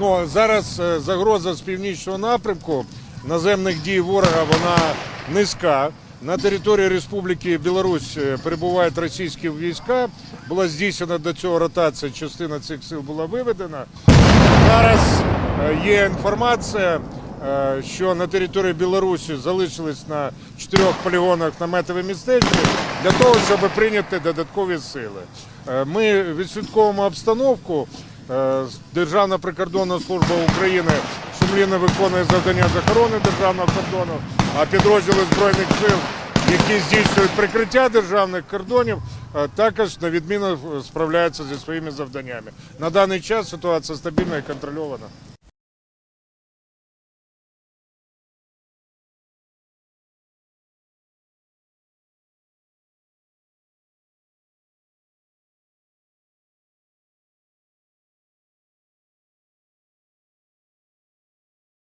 Ну зараз е, загроза з північного напрямку наземних дій ворога вона низька. На території Республіки Білорусь е, перебувають російські війська. Була здійснена до цього ротація. Частина цих сил була виведена. Зараз е, є інформація, що на території Білорусі залишились на чотирьох полігонах наметові містечки для того, щоб прийняти додаткові сили. Ми відслідковуємо обстановку. Е, Державна прикордонна служба України сумлінно виконує завдання з охорони державного кордону, а підрозділи збройних сил, які здійснюють прикриття державних кордонів, е, також на відміну справляються зі своїми завданнями. На даний час ситуація стабільна і контрольована.